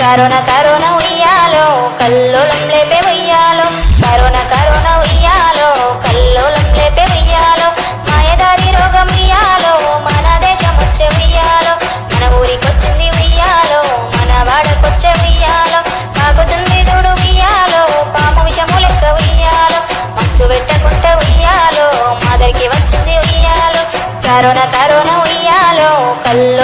Corona corona ఉయ్యాలో కల్లోలం లేపే ఉయ్యాలో. కరోనా కరోనా ఉయ్యాలో కల్లోలం లేపే ఉయ్యాలో. మాయదారి రోగం ఉయ్యాలో మన దేశం వచ్చే ఉయ్యాలో. మన ఊరికొచ్చింది ఉయ్యాలో మన వాడకొచ్చే ఉయ్యాలో. తాగుతుంది దూడు ఉయ్యాలో పాము విషము లెక్క ఉయ్యాలో. మస్కు పెట్టకుండా ఉయ్యాలో మాదరికి వచ్చింది ఉయ్యాలో. కరోనా కరోనా ఉయ్యాలో కల్లో